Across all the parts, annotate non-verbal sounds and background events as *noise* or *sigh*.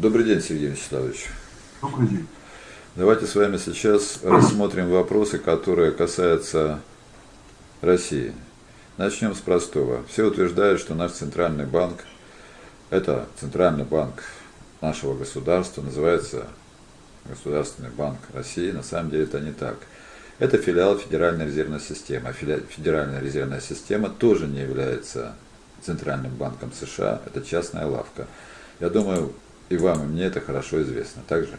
Добрый день, Сергей Вячеславович. Добрый день. Давайте с вами сейчас рассмотрим вопросы, которые касаются России. Начнем с простого. Все утверждают, что наш центральный банк, это центральный банк нашего государства, называется Государственный банк России. На самом деле это не так. Это филиал Федеральной резервной системы. А Федеральная резервная система тоже не является Центральным банком США. Это частная лавка. Я думаю, и вам, и мне это хорошо известно. Так же?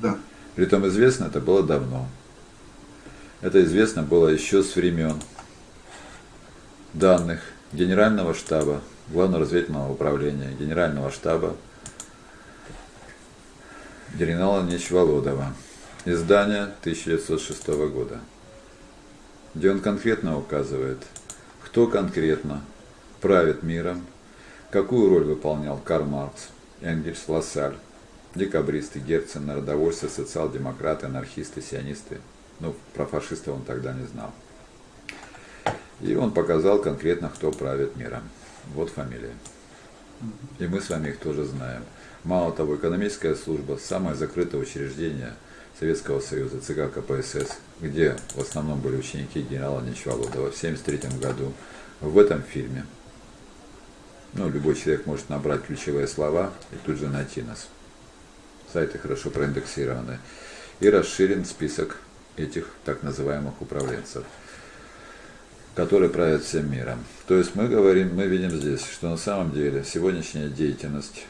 Да. Притом известно это было давно. Это известно было еще с времен данных Генерального штаба, Главного разведывательного управления, Генерального штаба генерала Нечволодова. Издание 1906 года, где он конкретно указывает, кто конкретно правит миром, какую роль выполнял Карл Маркс, Энгельс, Лассаль, декабристы, Герцен, народовольцы, социал-демократы, анархисты, сионисты. Ну, про фашистов он тогда не знал. И он показал конкретно, кто правит миром. Вот фамилия. И мы с вами их тоже знаем. Мало того, экономическая служба, самое закрытое учреждение Советского Союза, ЦК КПСС, где в основном были ученики генерала Нечвалудова в 1973 году, в этом фильме ну, любой человек может набрать ключевые слова и тут же найти нас. Сайты хорошо проиндексированы. И расширен список этих так называемых управленцев, которые правят всем миром. То есть мы говорим, мы видим здесь, что на самом деле сегодняшняя деятельность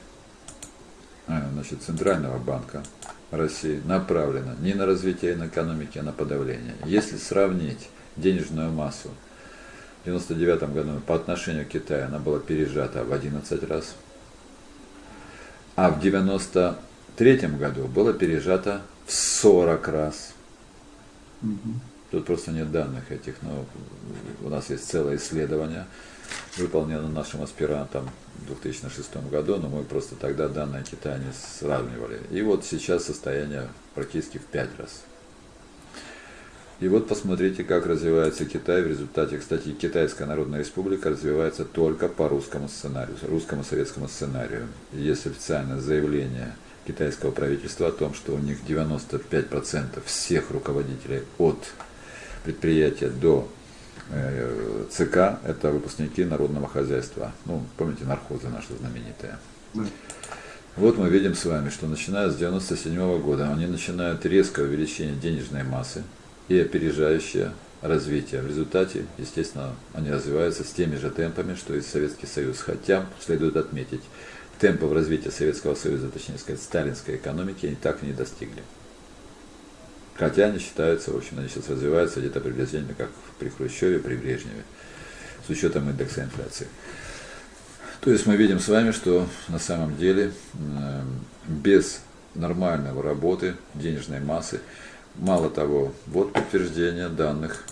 а, значит, Центрального банка России направлена не на развитие экономики, а на подавление. Если сравнить денежную массу в 1999 году по отношению к Китаю она была пережата в 11 раз, а в 1993 году было пережато в 40 раз. Тут просто нет данных этих, но у нас есть целое исследование, выполнено нашим аспирантом в 2006 году, но мы просто тогда данные Китая не сравнивали. И вот сейчас состояние практически в 5 раз. И вот посмотрите, как развивается Китай. В результате, кстати, Китайская Народная Республика развивается только по русскому сценарию, русскому советскому сценарию. Есть официальное заявление китайского правительства о том, что у них 95% всех руководителей от предприятия до э, ЦК – это выпускники народного хозяйства. Ну, помните, нархозы наши знаменитые. Вот мы видим с вами, что начиная с 1997 года они начинают резкое увеличение денежной массы, и опережающее развитие. В результате, естественно, они развиваются с теми же темпами, что и Советский Союз. Хотя, следует отметить, темпов развития Советского Союза, точнее сказать, сталинской экономики, они так и не достигли. Хотя они считаются, в общем, они сейчас развиваются где-то приблизительно как при Хрущеве, при Брежневе, с учетом индекса инфляции. То есть мы видим с вами, что на самом деле без нормального работы денежной массы Мало того, вот подтверждение данных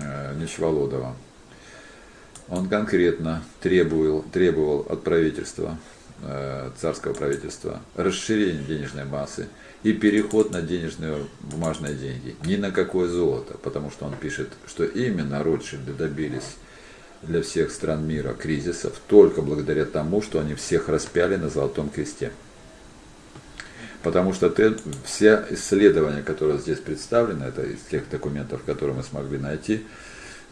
э, Нечволодова. Он конкретно требовал, требовал от правительства, э, царского правительства, расширения денежной массы и переход на денежные бумажные деньги. Ни на какое золото, потому что он пишет, что именно Ротшильды добились для всех стран мира кризисов только благодаря тому, что они всех распяли на Золотом кресте. Потому что ты, все исследования, которые здесь представлены, это из тех документов, которые мы смогли найти,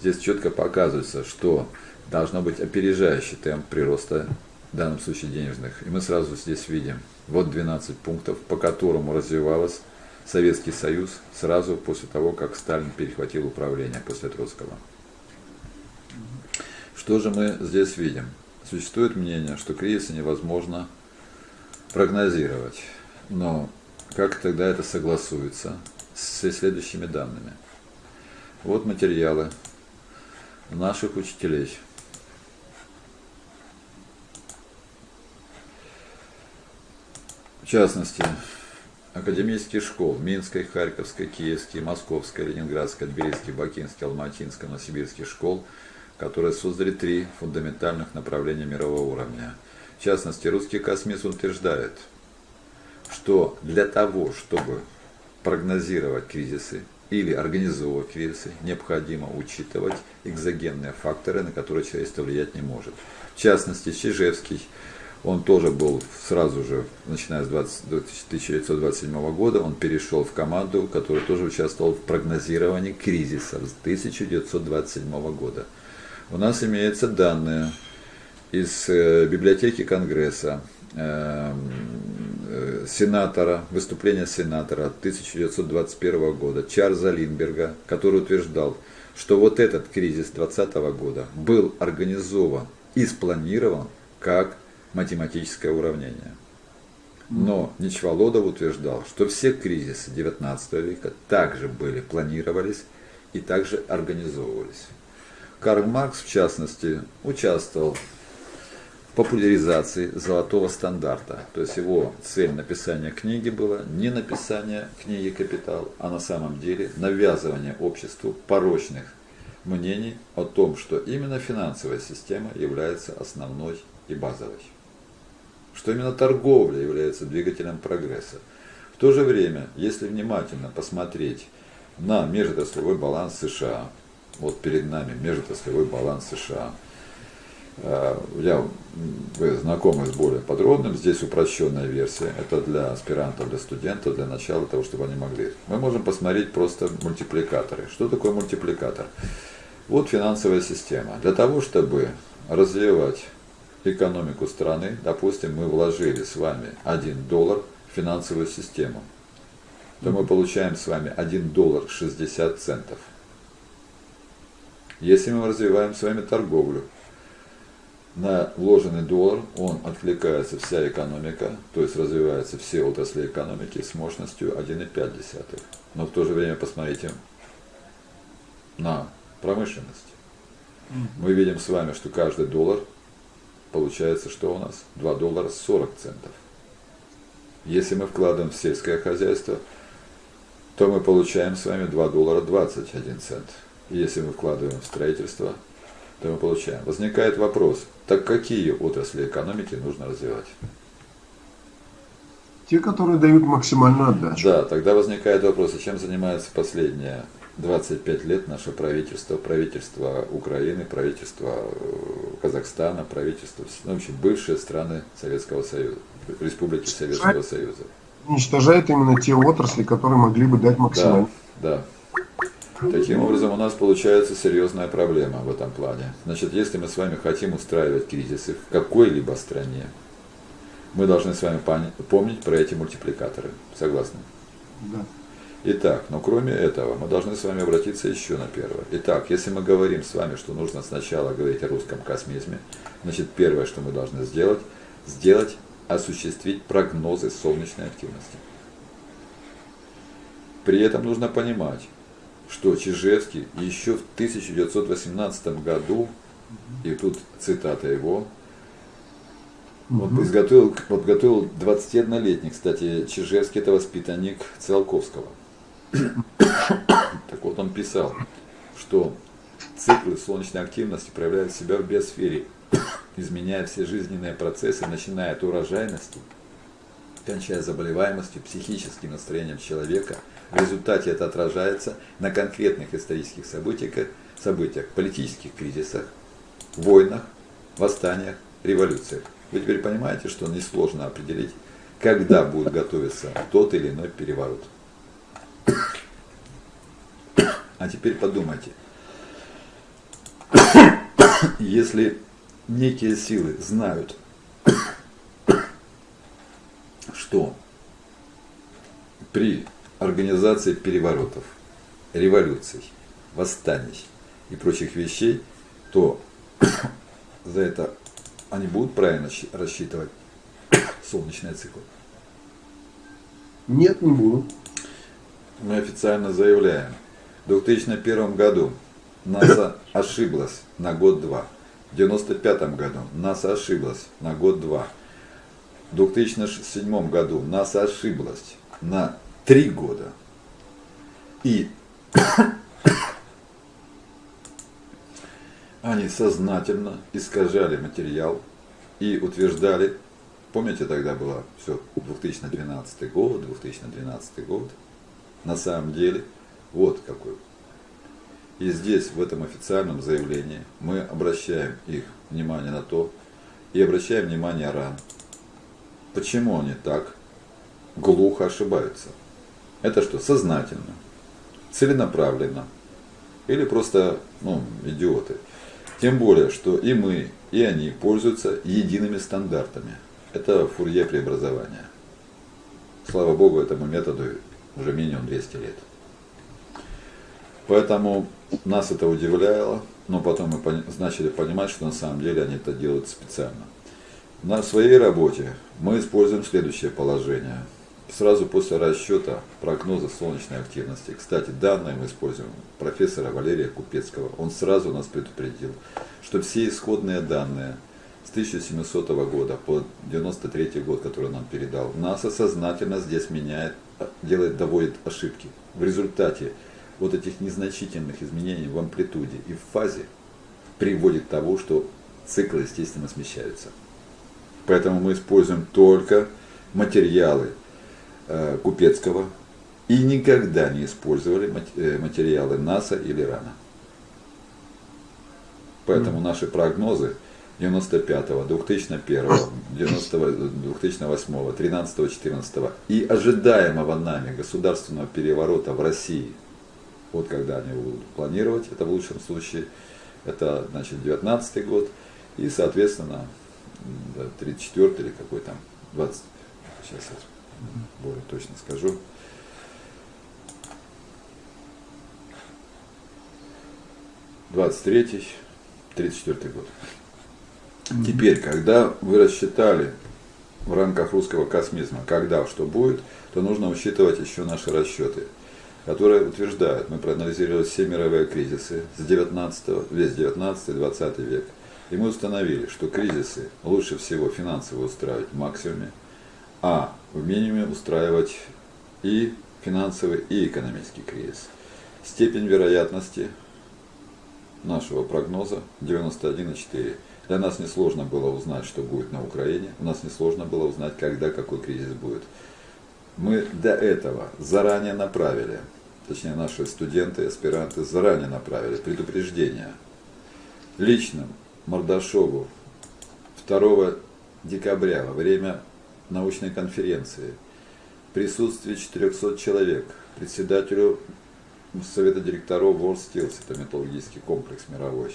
здесь четко показывается, что должно быть опережающий темп прироста, в данном случае денежных. И мы сразу здесь видим, вот 12 пунктов, по которому развивалась Советский Союз сразу после того, как Сталин перехватил управление после Троцкого. Что же мы здесь видим? Существует мнение, что кризисы невозможно прогнозировать. Но как тогда это согласуется с следующими данными? Вот материалы наших учителей. В частности, академических школ Минской, Харьковской, Киевской, Московской, Ленинградской, Тбилисской, Бакинской, Алматинской, Новосибирских школ, которые создали три фундаментальных направления мирового уровня. В частности, русский космист утверждает – что для того, чтобы прогнозировать кризисы или организовывать кризисы, необходимо учитывать экзогенные факторы, на которые человечество влиять не может. В частности, Чижевский он тоже был сразу же, начиная с 20, 1927 года, он перешел в команду, которая тоже участвовала в прогнозировании кризиса с 1927 года. У нас имеются данные из э, библиотеки Конгресса, сенатора, выступления сенатора 1921 года Чарльза Линдберга, который утверждал, что вот этот кризис 2020 года был организован и спланирован как математическое уравнение. Но Ничволодов утверждал, что все кризисы XIX века также были, планировались и также организовывались. Карл Маркс, в частности, участвовал популяризации золотого стандарта. То есть его цель написания книги была не написание книги «Капитал», а на самом деле навязывание обществу порочных мнений о том, что именно финансовая система является основной и базовой что именно торговля является двигателем прогресса. В то же время, если внимательно посмотреть на межотраслевой баланс США, вот перед нами межотраслевой баланс США, я, вы знакомы с более подробным, здесь упрощенная версия, это для аспирантов, для студентов, для начала того, чтобы они могли. Мы можем посмотреть просто мультипликаторы. Что такое мультипликатор? Вот финансовая система. Для того, чтобы развивать экономику страны, допустим, мы вложили с вами 1 доллар в финансовую систему, то мы получаем с вами 1 доллар 60 центов. Если мы развиваем с вами торговлю, на вложенный доллар он откликается вся экономика, то есть развиваются все отрасли экономики с мощностью 1,5. Но в то же время посмотрите на промышленность. Мы видим с вами, что каждый доллар получается, что у нас 2 доллара 40 центов. Если мы вкладываем в сельское хозяйство, то мы получаем с вами 2 доллара 21 цент. И если мы вкладываем в строительство, то мы получаем. Возникает вопрос, так какие отрасли экономики нужно развивать? Те, которые дают максимальную отдачу. Да, тогда возникает вопрос, а чем занимается последняя 25 лет наше правительство, правительство Украины, правительство э, Казахстана, правительство, ну, в общем, бывшие страны Советского Союза, республики Советского Союза. Уничтожает именно те отрасли, которые могли бы дать максимум. Да, да. Таким образом, у нас получается серьезная проблема в этом плане. Значит, если мы с вами хотим устраивать кризисы в какой-либо стране, мы должны с вами помнить про эти мультипликаторы. Согласны? Да. Итак, но кроме этого, мы должны с вами обратиться еще на первое. Итак, если мы говорим с вами, что нужно сначала говорить о русском космизме, значит, первое, что мы должны сделать, сделать, осуществить прогнозы солнечной активности. При этом нужно понимать, что Чижевский еще в 1918 году, и тут цитата его, вот изготовил, подготовил 21-летний, кстати, Чижевский это воспитанник Циолковского. Так вот он писал, что циклы солнечной активности проявляют себя в биосфере, изменяя все жизненные процессы, начиная от урожайности, кончая заболеваемостью, психическим настроением человека. В результате это отражается на конкретных исторических событиях, событиях политических кризисах, войнах, восстаниях, революциях. Вы теперь понимаете, что несложно определить, когда будет готовиться тот или иной переворот. А теперь подумайте, если некие силы знают, что при организации переворотов, революций, восстаний и прочих вещей, то *coughs* за это они будут правильно рассчитывать *coughs* солнечные циклы? Нет, не будут мы официально заявляем, в 2001 году НАСА ошиблась на год-два. В 1995 году НАСА ошиблась на год-два. В 2007 году НАСА ошиблась на три года. И они сознательно искажали материал и утверждали, помните тогда было все 2012 год, 2012 год, на самом деле вот какой. И здесь, в этом официальном заявлении, мы обращаем их внимание на то, и обращаем внимание РАН, почему они так глухо ошибаются. Это что, сознательно, целенаправленно или просто ну, идиоты. Тем более, что и мы, и они пользуются едиными стандартами. Это фурье преобразования. Слава Богу, этому методу уже минимум 200 лет. Поэтому нас это удивляло, но потом мы начали понимать, что на самом деле они это делают специально. На своей работе мы используем следующее положение. Сразу после расчета прогноза солнечной активности, кстати, данные мы используем профессора Валерия Купецкого, он сразу нас предупредил, что все исходные данные с 1700 года по 93 год, который он нам передал, НАСА сознательно здесь меняет, делает, доводит ошибки. В результате вот этих незначительных изменений в амплитуде и в фазе приводит к тому, что циклы, естественно, смещаются. Поэтому мы используем только материалы э, Купецкого и никогда не использовали э, материалы НАСА или РАНа. Поэтому наши прогнозы 95-го, 2001-го, 2008-го, 13-го, 14-го и ожидаемого нами государственного переворота в России, вот когда они будут планировать, это в лучшем случае, это значит 19 год, и соответственно 34 или какой там, 20, сейчас я более точно скажу. Двадцать третий, тридцать четвертый год. Теперь, когда вы рассчитали в рамках русского космизма, когда что будет, то нужно учитывать еще наши расчеты, которые утверждают, мы проанализировали все мировые кризисы с 19, весь 19-20 век, и мы установили, что кризисы лучше всего финансово устраивать в максимуме, а в минимуме устраивать и финансовый, и экономический кризис. Степень вероятности нашего прогноза 91,4. Для нас несложно было узнать, что будет на Украине. У нас несложно было узнать, когда какой кризис будет. Мы до этого заранее направили, точнее наши студенты, аспиранты заранее направили предупреждение личным Мордашову 2 декабря во время научной конференции в присутствии 400 человек, председателю Совета директоров Steels, это металлургический комплекс мировой,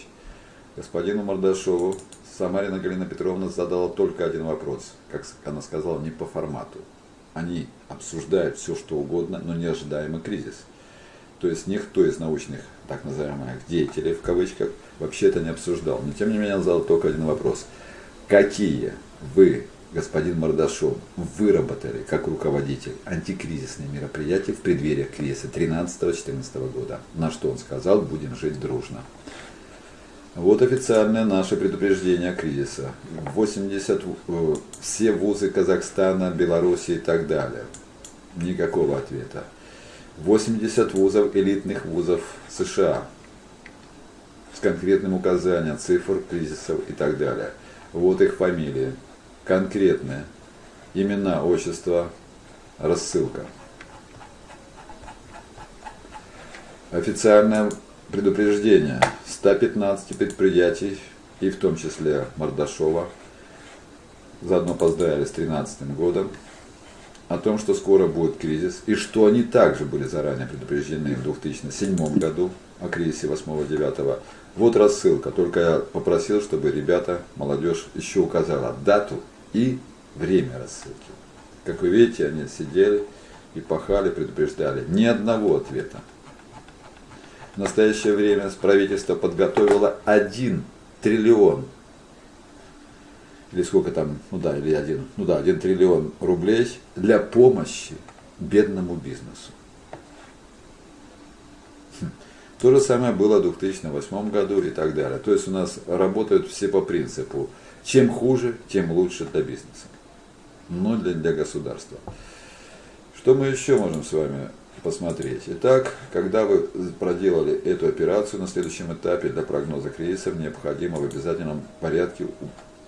господину Мордашову Самарина Галина Петровна задала только один вопрос, как она сказала, не по формату. Они обсуждают все, что угодно, но неожидаемый кризис. То есть никто из научных, так называемых, деятелей, в кавычках, вообще это не обсуждал. Но тем не менее он задал только один вопрос. Какие вы, господин Мордашов, выработали как руководитель антикризисные мероприятия в преддверии кризиса 13-14 года? На что он сказал, будем жить дружно. Вот официальное наше предупреждение кризиса. 80, э, все вузы Казахстана, Беларуси и так далее. Никакого ответа. 80 вузов, элитных вузов США с конкретным указанием цифр, кризисов и так далее. Вот их фамилии, конкретные, имена, отчества, рассылка. Официальное предупреждение 115 предприятий, и в том числе Мордашова, заодно поздравили с 2013 годом, о том, что скоро будет кризис, и что они также были заранее предупреждены в 2007 году о кризисе 8-9. Вот рассылка, только я попросил, чтобы ребята, молодежь еще указала дату и время рассылки. Как вы видите, они сидели и пахали, предупреждали. Ни одного ответа. В настоящее время правительство подготовило 1 триллион или сколько там, ну да, или один, ну да, один триллион рублей для помощи бедному бизнесу. То же самое было в 2008 году и так далее. То есть у нас работают все по принципу, чем хуже, тем лучше для бизнеса, но для, для государства. Что мы еще можем с вами посмотреть? Итак, когда вы проделали эту операцию на следующем этапе для прогноза кризисов, необходимо в обязательном порядке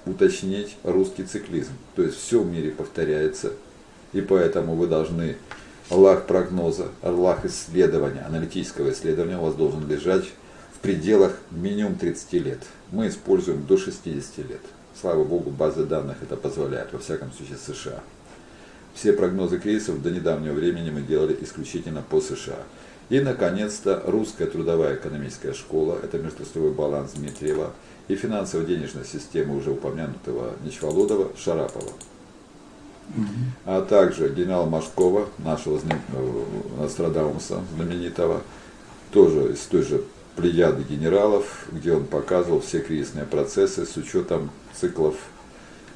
уточнить русский циклизм. То есть все в мире повторяется, и поэтому вы должны Аллах прогноза, Аллах исследования, аналитического исследования у вас должен лежать в пределах минимум 30 лет. Мы используем до 60 лет. Слава богу, базы данных это позволяют, во всяком случае США. Все прогнозы кризисов до недавнего времени мы делали исключительно по США. И, наконец-то, русская трудовая экономическая школа, это межотраслевой баланс Дмитриева, и финансово-денежная система уже упомянутого Нечволодова, Шарапова. А также генерал Машкова, нашего э, Нострадамуса знаменитого, тоже из той же плеяды генералов, где он показывал все кризисные процессы с учетом циклов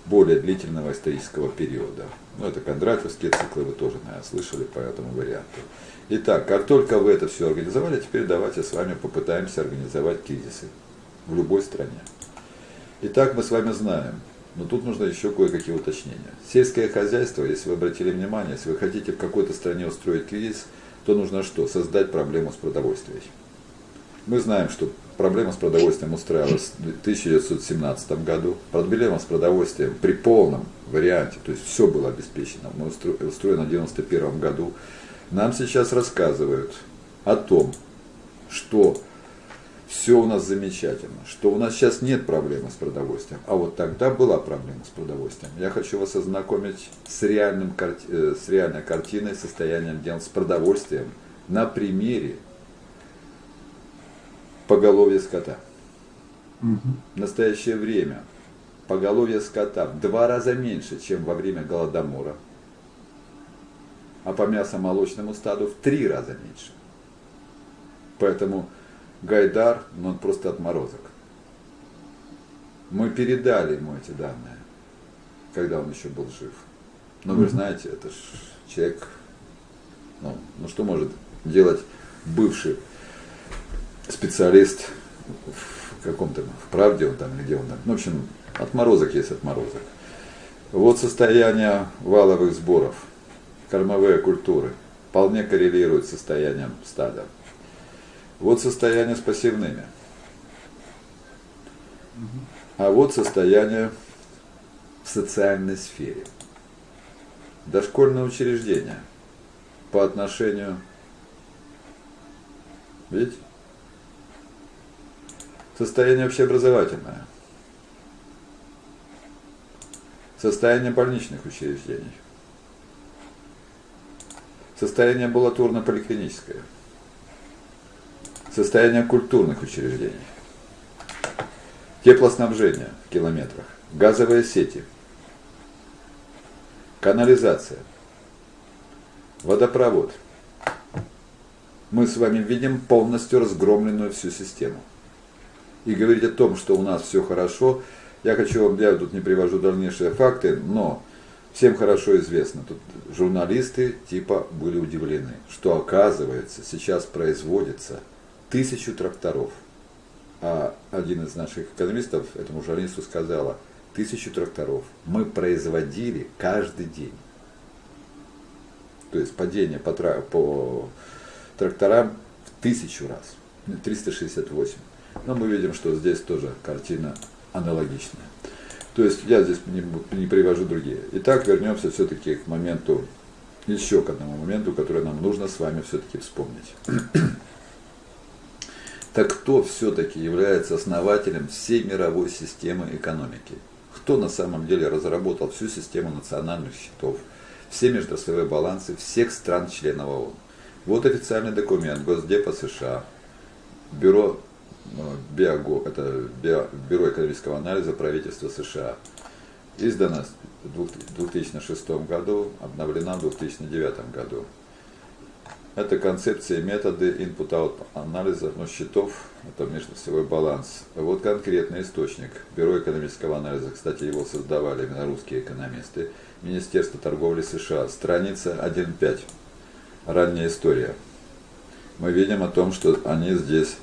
более длительного исторического периода. Ну, это кондратьевские циклы, вы тоже, наверное, слышали по этому варианту. Итак, как только вы это все организовали, теперь давайте с вами попытаемся организовать кризисы в любой стране. Итак, мы с вами знаем, но тут нужно еще кое-какие уточнения. Сельское хозяйство, если вы обратили внимание, если вы хотите в какой-то стране устроить кризис, то нужно что? Создать проблему с продовольствием. Мы знаем, что проблема с продовольствием устраивалась в 1917 году. Проблема с продовольствием при полном варианте, то есть все было обеспечено, мы устроено в 1991 году. Нам сейчас рассказывают о том, что все у нас замечательно, что у нас сейчас нет проблемы с продовольствием, а вот тогда была проблема с продовольствием. Я хочу вас ознакомить с, реальным, э, с реальной картиной, состоянием дел с продовольствием на примере поголовья скота. Угу. В настоящее время поголовье скота в два раза меньше, чем во время Голодомора, а по мясомолочному стаду в три раза меньше. Поэтому Гайдар, ну он просто отморозок. Мы передали ему эти данные, когда он еще был жив. Но вы знаете, это ж человек, ну, ну что может делать бывший специалист в каком-то, в правде он там, где он там. Ну, в общем, отморозок есть отморозок. Вот состояние валовых сборов, кормовые культуры, вполне коррелирует с состоянием стада. Вот состояние с пассивными. А вот состояние в социальной сфере. Дошкольное учреждение по отношению, видите, состояние общеобразовательное, состояние больничных учреждений, состояние амбулаторно-поликлиническое – состояние культурных учреждений, теплоснабжение в километрах, газовые сети, канализация, водопровод. Мы с вами видим полностью разгромленную всю систему. И говорить о том, что у нас все хорошо, я хочу вам, я тут не привожу дальнейшие факты, но всем хорошо известно, тут журналисты типа были удивлены, что оказывается сейчас производится тысячу тракторов. А один из наших экономистов этому журналисту сказала, тысячу тракторов мы производили каждый день. То есть падение по, по тракторам в тысячу раз, 368. Но мы видим, что здесь тоже картина аналогичная. То есть я здесь не, не привожу другие. Итак, вернемся все-таки к моменту, еще к одному моменту, который нам нужно с вами все-таки вспомнить. Так кто все-таки является основателем всей мировой системы экономики? Кто на самом деле разработал всю систему национальных счетов, все междословые балансы всех стран-членов ООН? Вот официальный документ Госдепа США, Бюро, ну, Биого, это Бюро экономического анализа правительства США. Издана в 2006 году, обновлена в 2009 году. Это концепция методы input-out анализа ну, счетов, это межосевой баланс. Вот конкретный источник. Бюро экономического анализа, кстати, его создавали именно русские экономисты. Министерство торговли США, страница 1.5. Ранняя история. Мы видим о том, что они здесь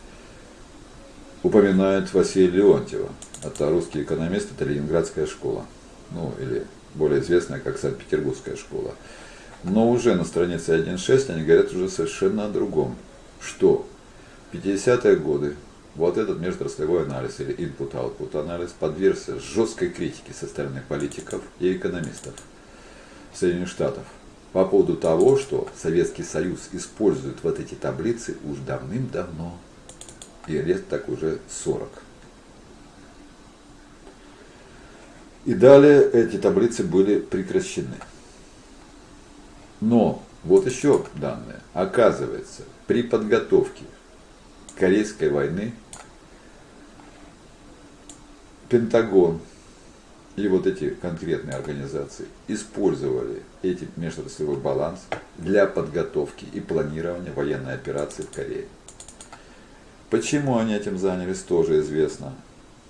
упоминают Василия Леонтьева. Это русский экономист, это Ленинградская школа. Ну, или более известная как Санкт-Петербургская школа. Но уже на странице 1.6 они говорят уже совершенно о другом. Что в 50-е годы вот этот межотраслевой анализ или input-output анализ подвергся жесткой критике со стороны политиков и экономистов Соединенных Штатов по поводу того, что Советский Союз использует вот эти таблицы уж давным-давно, и лет так уже 40. И далее эти таблицы были прекращены. Но вот еще данные. Оказывается, при подготовке Корейской войны Пентагон и вот эти конкретные организации использовали эти межотраслевой баланс для подготовки и планирования военной операции в Корее. Почему они этим занялись, тоже известно.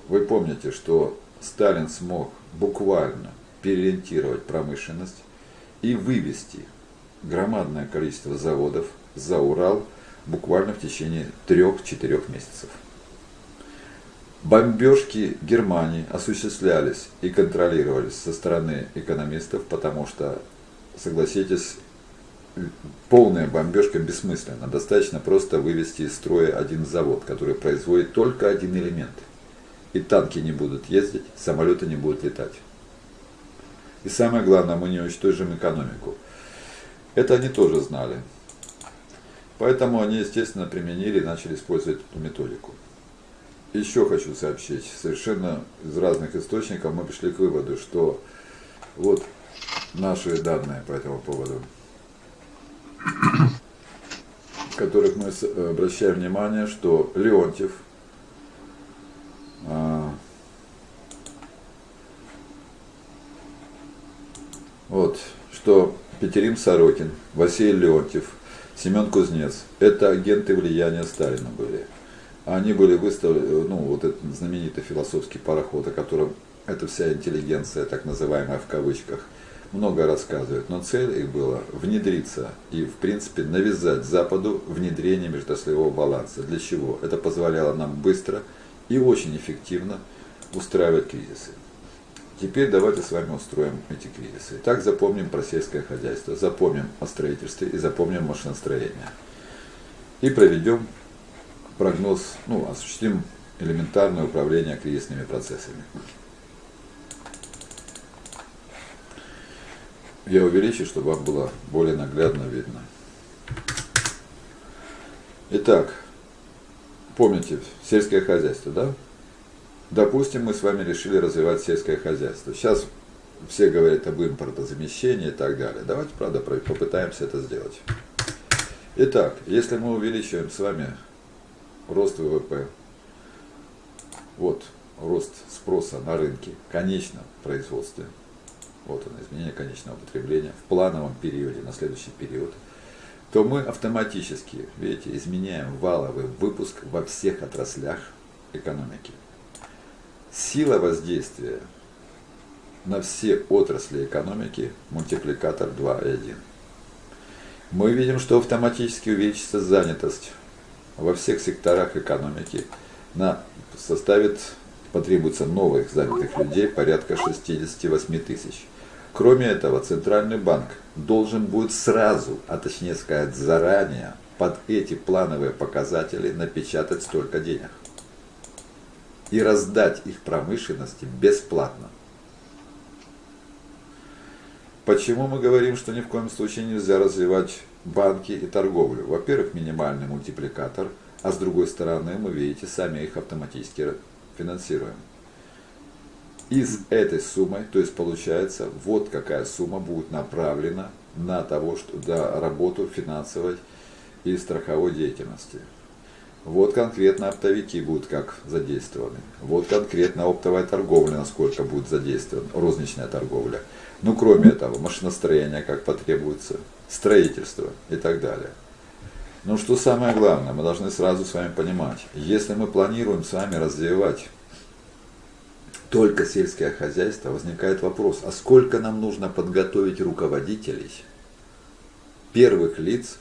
Вы помните, что Сталин смог буквально переориентировать промышленность и вывести громадное количество заводов за Урал буквально в течение 3-4 месяцев. Бомбежки Германии осуществлялись и контролировались со стороны экономистов, потому что, согласитесь, полная бомбежка бессмысленна. Достаточно просто вывести из строя один завод, который производит только один элемент. И танки не будут ездить, самолеты не будут летать. И самое главное, мы не уничтожим экономику. Это они тоже знали. Поэтому они, естественно, применили и начали использовать эту методику. Еще хочу сообщить, совершенно из разных источников мы пришли к выводу, что вот наши данные по этому поводу, в которых мы обращаем внимание, что Леонтьев, а, вот, что Петерим Сорокин, Василий Леонтьев, Семен Кузнец, это агенты влияния Сталина были они были выставлены, ну, вот этот знаменитый философский пароход, о котором эта вся интеллигенция, так называемая в кавычках, много рассказывает, но цель их была внедриться и, в принципе, навязать Западу внедрение междослового баланса. Для чего? Это позволяло нам быстро и очень эффективно устраивать кризисы. Теперь давайте с вами устроим эти кризисы. Так запомним про сельское хозяйство, запомним о строительстве и запомним машиностроение. И проведем прогноз, ну, осуществим элементарное управление кризисными процессами. Я увеличу, чтобы вам было более наглядно видно. Итак, помните, сельское хозяйство, да? Допустим, мы с вами решили развивать сельское хозяйство. Сейчас все говорят об импортозамещении и так далее. Давайте, правда, попытаемся это сделать. Итак, если мы увеличиваем с вами рост ВВП, вот рост спроса на рынке, конечном производстве, вот оно, изменение конечного потребления в плановом периоде, на следующий период, то мы автоматически, видите, изменяем валовый выпуск во всех отраслях экономики. Сила воздействия на все отрасли экономики мультипликатор 2,1. Мы видим, что автоматически увеличится занятость во всех секторах экономики на, составит, потребуется новых занятых людей порядка 68 тысяч. Кроме этого, Центральный банк должен будет сразу, а точнее сказать заранее, под эти плановые показатели напечатать столько денег и раздать их промышленности бесплатно. Почему мы говорим, что ни в коем случае нельзя развивать банки и торговлю. Во-первых, минимальный мультипликатор, а с другой стороны, мы, видите, сами их автоматически финансируем. Из этой суммы, то есть получается, вот какая сумма будет направлена на того, что, да, работу финансовой и страховой деятельности. Вот конкретно оптовики будут как задействованы. Вот конкретно оптовая торговля, насколько будет задействована, розничная торговля. Ну, кроме этого, машиностроение как потребуется, строительство и так далее. Но что самое главное, мы должны сразу с вами понимать, если мы планируем с вами развивать только сельское хозяйство, возникает вопрос, а сколько нам нужно подготовить руководителей, первых лиц,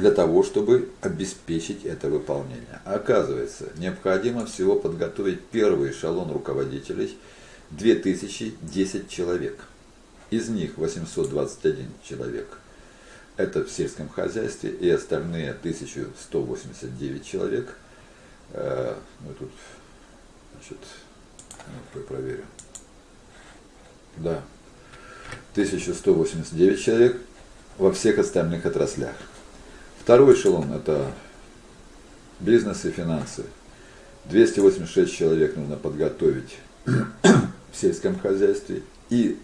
для того, чтобы обеспечить это выполнение. А оказывается, необходимо всего подготовить первый эшелон руководителей – 2010 человек. Из них 821 человек это в сельском хозяйстве, и остальные 1189 человек, ну тут, значит, ну, проверю, да, 1189 человек во всех остальных отраслях. Второй эшелон – это бизнес и финансы. 286 человек нужно подготовить в сельском хозяйстве и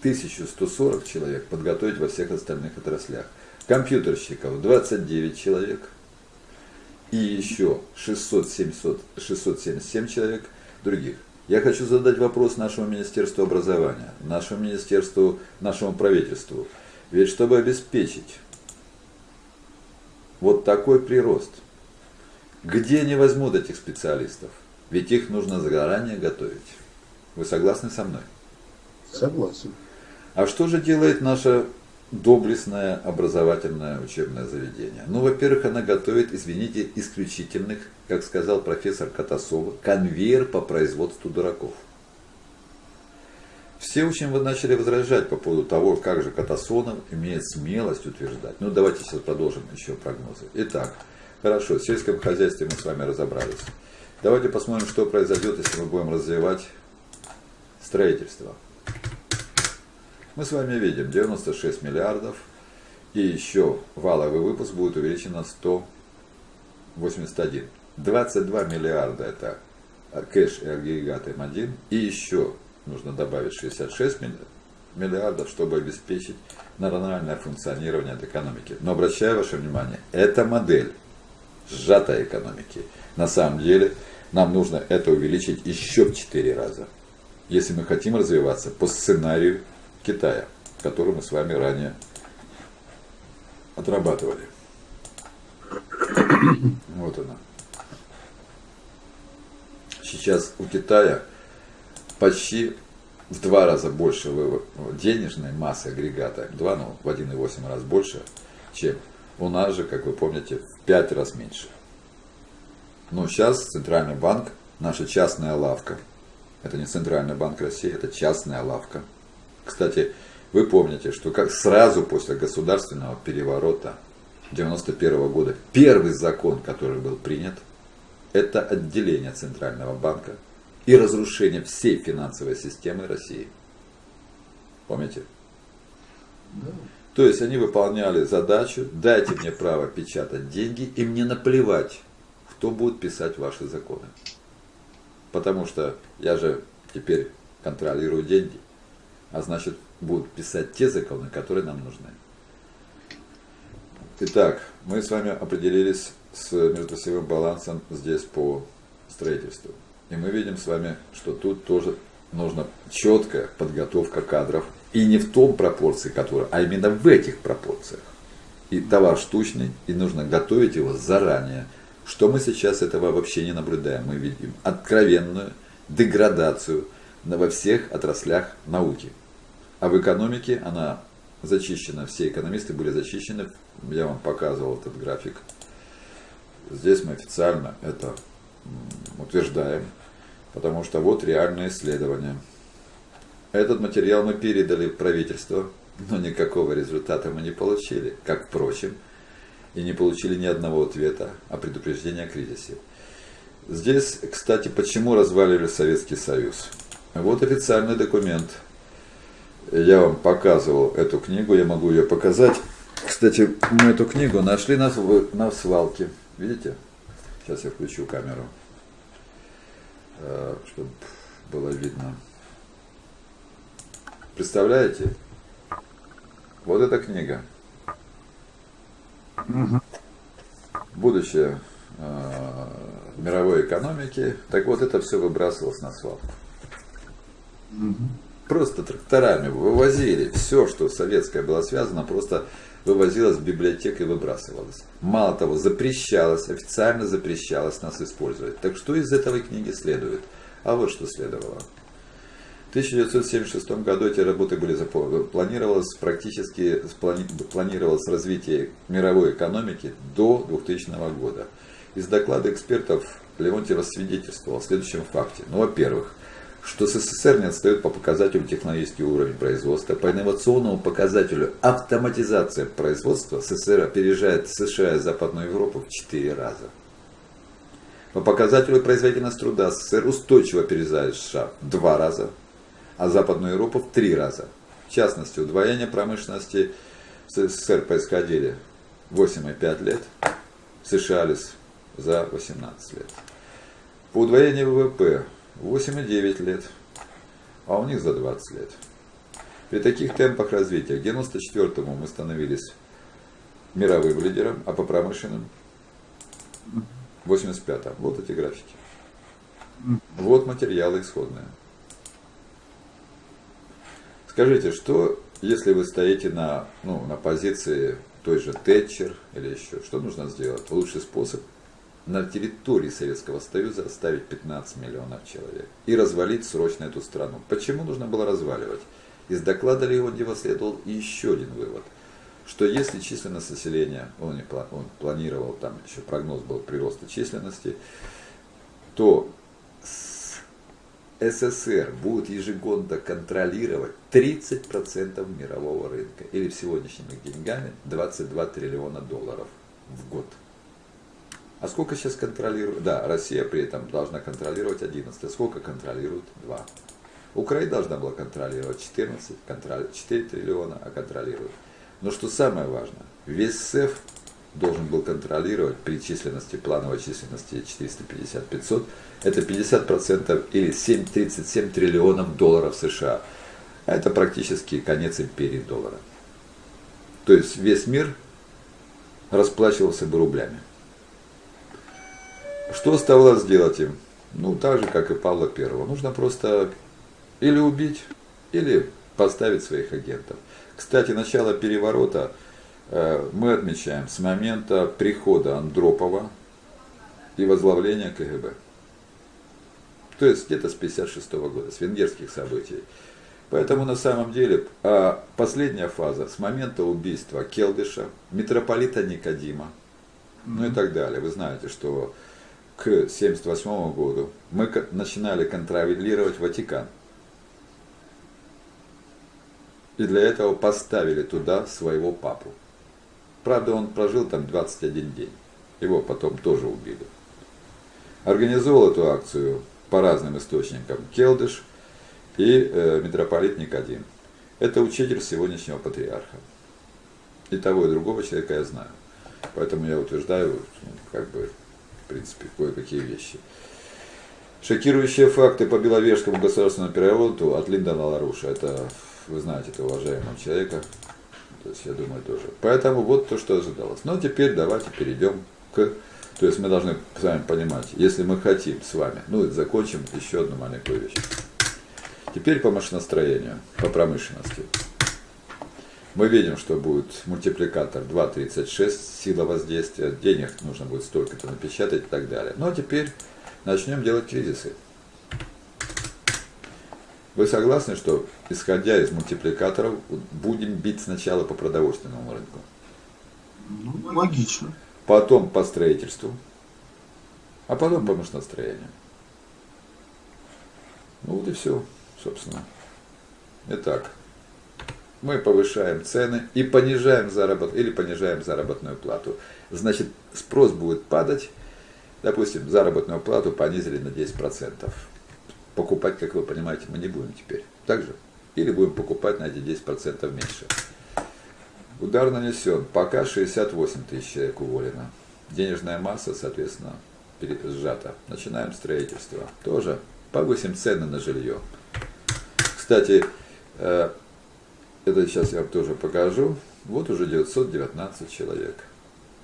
1140 человек подготовить во всех остальных отраслях. Компьютерщиков 29 человек и еще 600, 700, 677 человек других. Я хочу задать вопрос нашему Министерству образования, нашему Министерству, нашему правительству. Ведь чтобы обеспечить вот такой прирост, где они возьмут этих специалистов? Ведь их нужно заранее готовить. Вы согласны со мной? Согласен. А что же делает наше доблестное образовательное учебное заведение? Ну, во-первых, она готовит, извините, исключительных, как сказал профессор Катасова, конвейер по производству дураков. Все очень начали возражать по поводу того, как же Катасонов имеет смелость утверждать. Ну, давайте сейчас продолжим еще прогнозы. Итак, хорошо, в сельском хозяйстве мы с вами разобрались. Давайте посмотрим, что произойдет, если мы будем развивать строительство. Мы с вами видим 96 миллиардов, и еще валовый выпуск будет увеличен на 181. 22 миллиарда это кэш и агрегат М1, и еще нужно добавить 66 миллиардов, чтобы обеспечить нормальное функционирование этой экономики. Но обращаю ваше внимание, это модель сжатой экономики. На самом деле нам нужно это увеличить еще в 4 раза, если мы хотим развиваться по сценарию Китая, который мы с вами ранее отрабатывали. Вот она. Сейчас у Китая почти в два раза больше денежной массы агрегата, два, ну, в 1,8 раз больше, чем у нас же, как вы помните, в 5 раз меньше. Но сейчас Центральный банк, наша частная лавка, это не Центральный банк России, это частная лавка, кстати, вы помните, что как сразу после государственного переворота 91 года первый закон, который был принят, это отделение Центрального банка и разрушение всей финансовой системы России. Помните? Да. То есть они выполняли задачу, дайте мне право печатать деньги, и мне наплевать, кто будет писать ваши законы. Потому что я же теперь контролирую деньги а значит будут писать те законы, которые нам нужны. Итак, мы с вами определились с междусевым балансом здесь по строительству. И мы видим с вами, что тут тоже нужна четкая подготовка кадров. И не в том пропорции, которая, а именно в этих пропорциях. И товар штучный, и нужно готовить его заранее. Что мы сейчас этого вообще не наблюдаем. Мы видим откровенную деградацию во всех отраслях науки. А в экономике она зачищена, все экономисты были зачищены. Я вам показывал этот график. Здесь мы официально это утверждаем, потому что вот реальные исследования. Этот материал мы передали в правительство, но никакого результата мы не получили, как впрочем, и не получили ни одного ответа о предупреждении о кризисе. Здесь, кстати, почему развалили Советский Союз? Вот официальный документ – я вам показывал эту книгу, я могу ее показать. Кстати, мы эту книгу нашли на, на свалке. Видите? Сейчас я включу камеру, э, чтобы было видно. Представляете? Вот эта книга. Будущее э, мировой экономики. Так вот, это все выбрасывалось на свалку просто тракторами вывозили все, что советское было связано, просто вывозилось в библиотеку и выбрасывалось. Мало того, запрещалось, официально запрещалось нас использовать. Так что из этой книги следует? А вот что следовало. В 1976 году эти работы были планировалось практически планировалось развитие мировой экономики до 2000 года. Из доклада экспертов Леонтьева свидетельствовал о следующем факте. Ну, во-первых, что СССР не отстает по показателю технологический уровень производства. По инновационному показателю автоматизация производства СССР опережает США и Западную Европу в 4 раза. По показателю производительности труда СССР устойчиво опережает США в 2 раза, а Западную Европу в 3 раза. В частности, удвоение промышленности в СССР происходили 8,5 лет, США за 18 лет. По удвоению ВВП 8,9 лет, а у них за 20 лет. При таких темпах развития к 94-му мы становились мировым лидером, а по промышленным 85-м. Вот эти графики. Вот материалы исходные. Скажите, что если вы стоите на, ну, на позиции той же Тэтчер или еще, что нужно сделать? Лучший способ на территории Советского Союза оставить 15 миллионов человек и развалить срочно эту страну. Почему нужно было разваливать? Из доклада Леонтьева следовал еще один вывод, что если численность населения, он, он планировал, там еще прогноз был прироста численности, то СССР будет ежегодно контролировать 30% мирового рынка, или в сегодняшними деньгами 22 триллиона долларов в год. А сколько сейчас контролирует? Да, Россия при этом должна контролировать 11. А сколько контролирует? 2. Украина должна была контролировать 14, контроль, 4 триллиона, а контролирует. Но что самое важное, весь СЭФ должен был контролировать при численности, плановой численности 450-500, это 50% или 7, 37 триллионов долларов США. А это практически конец империи доллара. То есть весь мир расплачивался бы рублями. Что оставалось сделать им? Ну, так же, как и Павла Первого. Нужно просто или убить, или поставить своих агентов. Кстати, начало переворота э, мы отмечаем с момента прихода Андропова и возглавления КГБ. То есть где-то с 1956 года, с венгерских событий. Поэтому на самом деле а последняя фаза с момента убийства Келдыша, митрополита Никодима, ну и так далее. Вы знаете, что к 1978 году мы начинали контролировать Ватикан. И для этого поставили туда своего папу. Правда, он прожил там 21 день. Его потом тоже убили. Организовал эту акцию по разным источникам Келдыш и э, митрополит Никодим. Это учитель сегодняшнего патриарха. И того, и другого человека я знаю. Поэтому я утверждаю, как бы, в принципе, кое-какие вещи. Шокирующие факты по Беловежскому государственному переводу от Линдона Ларуша. Это, вы знаете, это уважаемого человека. То есть, я думаю, тоже. Поэтому вот то, что ожидалось. Но теперь давайте перейдем к... То есть мы должны с вами понимать, если мы хотим с вами, ну закончим еще одну маленькую вещь. Теперь по машиностроению, по промышленности. Мы видим, что будет мультипликатор 2.36, сила воздействия, денег нужно будет столько-то напечатать и так далее. Но теперь начнем делать кризисы. Вы согласны, что исходя из мультипликаторов будем бить сначала по продовольственному рынку? Ну, логично. Потом по строительству, а потом по машиностроению. Ну вот и все, собственно. Итак мы повышаем цены и понижаем заработ или понижаем заработную плату. Значит, спрос будет падать. Допустим, заработную плату понизили на 10%. Покупать, как вы понимаете, мы не будем теперь. Так же? Или будем покупать на эти 10% меньше. Удар нанесен. Пока 68 тысяч человек уволено. Денежная масса, соответственно, сжата. Начинаем строительство. Тоже повысим цены на жилье. Кстати, э, это сейчас я вам тоже покажу. Вот уже 919 человек,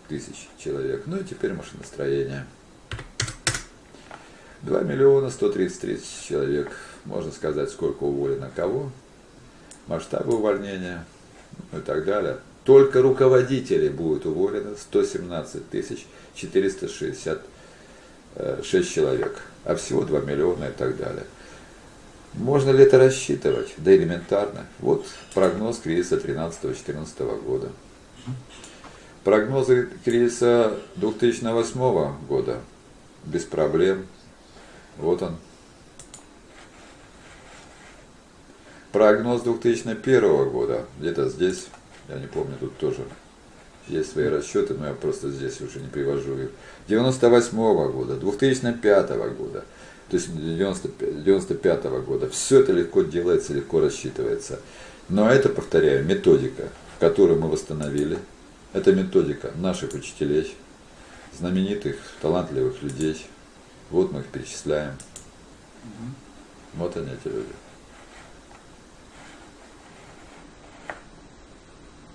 тысяч человек. Ну и теперь машиностроение. 2 миллиона 133 тысяч человек. Можно сказать, сколько уволено кого. Масштабы увольнения ну и так далее. Только руководители будут уволены 117 тысяч 466 человек. А всего 2 миллиона и так далее. Можно ли это рассчитывать? Да элементарно. Вот прогноз кризиса 13-14 года. Прогнозы кризиса 2008 года без проблем. Вот он. Прогноз 2001 года, где-то здесь, я не помню, тут тоже есть свои расчеты, но я просто здесь уже не привожу их. 98 года, 2005 года, то есть 95 -го года. Все это легко делается, легко рассчитывается. Но это, повторяю, методика, которую мы восстановили. Это методика наших учителей, знаменитых, талантливых людей. Вот мы их перечисляем. Вот они эти люди.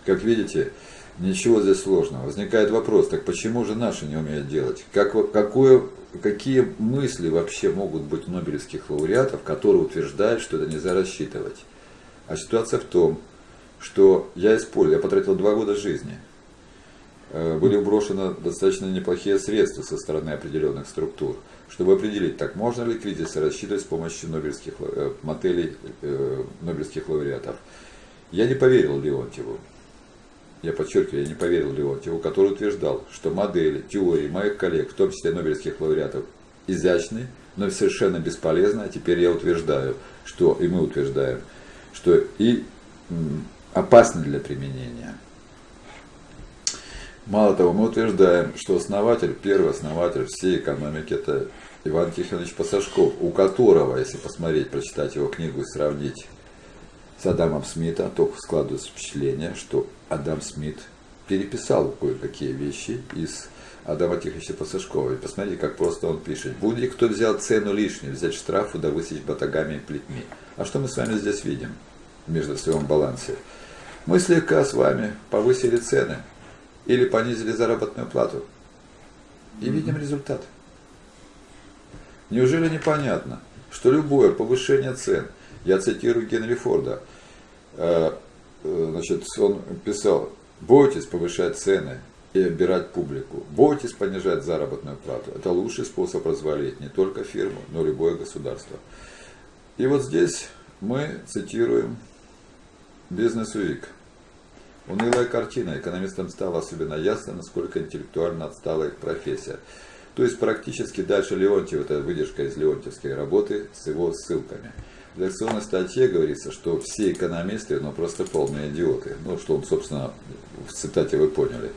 Как видите, ничего здесь сложного. Возникает вопрос, так почему же наши не умеют делать? Как, какое, какие мысли вообще могут быть нобелевских лауреатов, которые утверждают, что это нельзя рассчитывать? А ситуация в том, что я использовал, я потратил два года жизни. Э, были брошены достаточно неплохие средства со стороны определенных структур, чтобы определить, так можно ли кризисы рассчитывать с помощью нобелевских, э, моделей э, нобелевских лауреатов. Я не поверил Леонтьеву. Я подчеркиваю, я не поверил Леонтьеву, который утверждал, что модели, теории моих коллег, в том числе нобелевских лауреатов, изящны, но совершенно бесполезны. А теперь я утверждаю, что, и мы утверждаем, что и опасны для применения. Мало того, мы утверждаем, что основатель, первый основатель всей экономики это Иван Тихонович Пасашков, у которого, если посмотреть, прочитать его книгу и сравнить с Адамом Смитом, то складывается впечатление, что Адам Смит переписал кое-какие вещи из Адама Тихоновича Пасашкова. И посмотрите, как просто он пишет. Будет ли кто взял цену лишнюю, взять штрафу, да высечь батагами и плетьми. А что мы с вами здесь видим между своем балансе? Мы слегка с вами повысили цены или понизили заработную плату. И видим результат. Неужели непонятно, что любое повышение цен, я цитирую Генри Форда, э, значит, он писал, бойтесь повышать цены и обирать публику, бойтесь понижать заработную плату. Это лучший способ развалить не только фирму, но и любое государство. И вот здесь мы цитируем Бизнес Week. Унылая картина. Экономистам стало особенно ясно, насколько интеллектуально отстала их профессия. То есть практически дальше Леонтьев, это выдержка из Леонтьевской работы с его ссылками. В лекционной статье говорится, что все экономисты, ну просто полные идиоты. Ну, что он, собственно, в цитате вы поняли.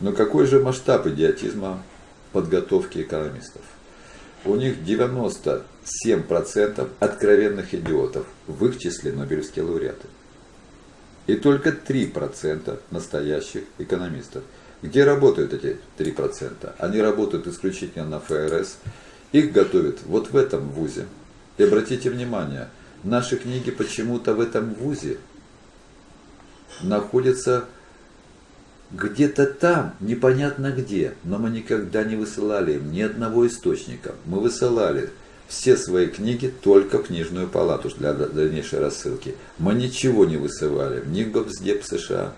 Но какой же масштаб идиотизма подготовки экономистов? У них 97% откровенных идиотов, в их числе Нобелевские лауреаты и только 3% настоящих экономистов. Где работают эти 3%? Они работают исключительно на ФРС. Их готовят вот в этом вузе. И обратите внимание, наши книги почему-то в этом вузе находятся где-то там, непонятно где, но мы никогда не высылали им ни одного источника. Мы высылали все свои книги только в книжную палату для дальнейшей рассылки. Мы ничего не высылали ни в Госдеп США,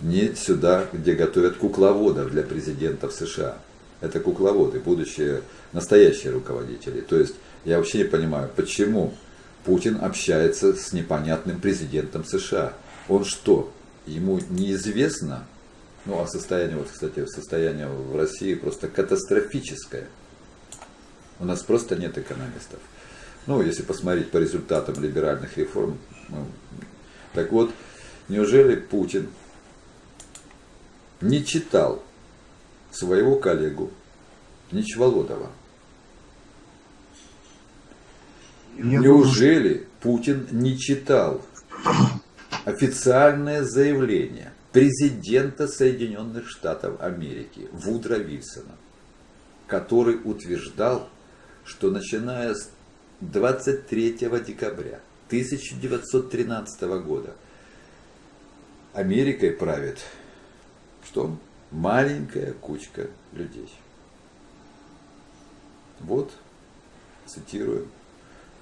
ни сюда, где готовят кукловодов для президентов США. Это кукловоды, будущие настоящие руководители. То есть я вообще не понимаю, почему Путин общается с непонятным президентом США. Он что, ему неизвестно? Ну, а состояние, вот, кстати, состояние в России просто катастрофическое. У нас просто нет экономистов. Ну, если посмотреть по результатам либеральных реформ. Ну, так вот, неужели Путин не читал своего коллегу Ничволодова? Неужели. Путин не читал официальное заявление президента Соединенных Штатов Америки Вудра Вильсона, который утверждал, что начиная с 23 декабря 1913 года Америкой правит что? Маленькая кучка людей. Вот, цитирую,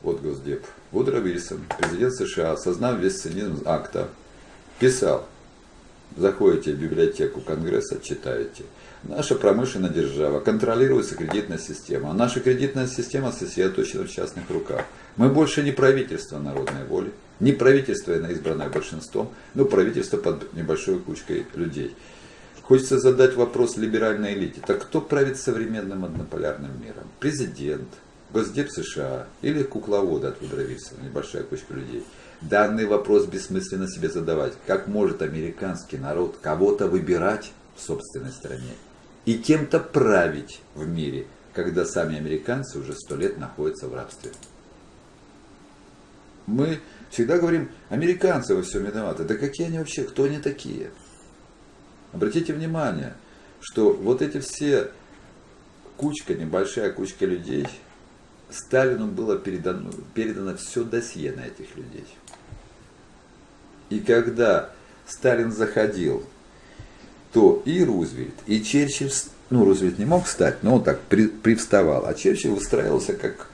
вот Госдеп. Вудро Вильсон, президент США, осознав весь цинизм акта, писал, заходите в библиотеку Конгресса, читаете – Наша промышленная держава, контролируется кредитная система. А наша кредитная система сосредоточена в частных руках. Мы больше не правительство народной воли, не правительство, избранное большинством, но правительство под небольшой кучкой людей. Хочется задать вопрос либеральной элите. Так кто правит современным однополярным миром? Президент, Госдеп США или кукловоды от Вудро небольшая кучка людей? Данный вопрос бессмысленно себе задавать. Как может американский народ кого-то выбирать в собственной стране? и кем-то править в мире, когда сами американцы уже сто лет находятся в рабстве. Мы всегда говорим, американцы во всем виноваты. Да какие они вообще, кто они такие? Обратите внимание, что вот эти все кучка, небольшая кучка людей Сталину было передано, передано все досье на этих людей. И когда Сталин заходил, то и Рузвельт, и Черчилль, ну, Рузвельт не мог встать, но он так при, привставал, а Черчилль выстраивался как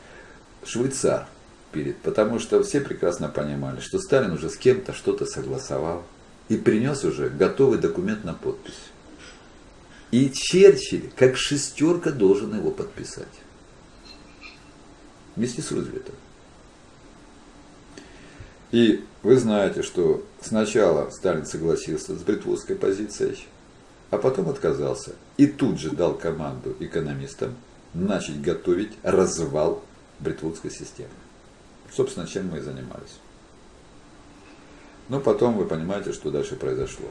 швейцар перед, потому что все прекрасно понимали, что Сталин уже с кем-то что-то согласовал и принес уже готовый документ на подпись. И Черчилль, как шестерка, должен его подписать. Вместе с Рузвельтом. И вы знаете, что сначала Сталин согласился с бритвудской позицией, а потом отказался. И тут же дал команду экономистам начать готовить развал бритвудской системы. Собственно, чем мы и занимались. Но потом вы понимаете, что дальше произошло.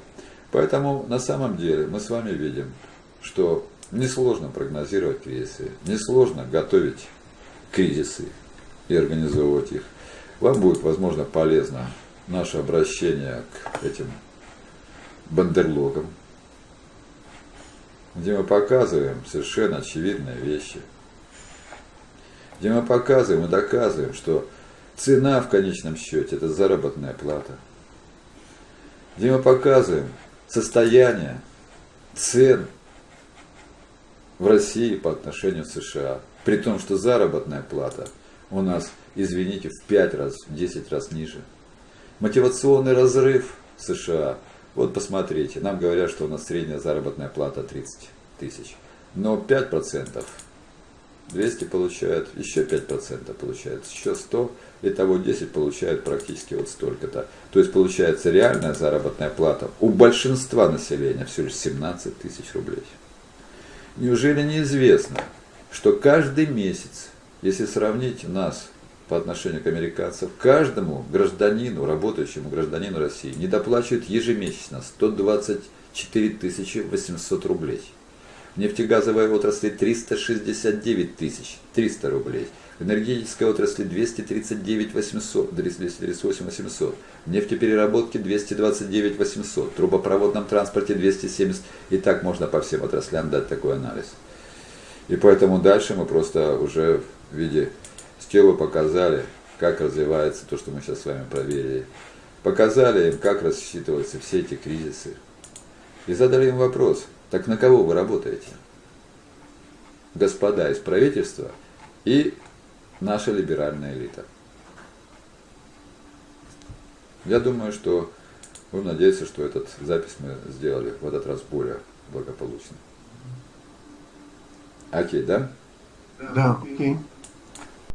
Поэтому на самом деле мы с вами видим, что несложно прогнозировать кризисы, несложно готовить кризисы и организовывать их. Вам будет, возможно, полезно наше обращение к этим бандерлогам, где мы показываем совершенно очевидные вещи, где мы показываем и доказываем, что цена в конечном счете – это заработная плата, где мы показываем состояние цен в России по отношению к США, при том, что заработная плата у нас, извините, в 5 раз, в 10 раз ниже. Мотивационный разрыв США. Вот посмотрите, нам говорят, что у нас средняя заработная плата 30 тысяч. Но 5%, 200 получают, еще 5% получают, еще 100, и того 10 получают практически вот столько-то. То есть получается реальная заработная плата у большинства населения всего лишь 17 тысяч рублей. Неужели неизвестно, что каждый месяц, если сравнить нас по отношению к американцам, каждому гражданину, работающему гражданину России, недоплачивают ежемесячно 124 800 рублей. В нефтегазовой отрасли 369 тысяч 300 рублей. В энергетической отрасли 239 800, 238 800. В нефтепереработке 229 800. В трубопроводном транспорте 270. И так можно по всем отраслям дать такой анализ. И поэтому дальше мы просто уже в виде стела показали, как развивается то, что мы сейчас с вами проверили. Показали им, как рассчитываются все эти кризисы. И задали им вопрос, так на кого вы работаете? Господа из правительства и наша либеральная элита. Я думаю, что будем надеяться, что этот запись мы сделали в этот раз более благополучно. Окей, да? Да, окей.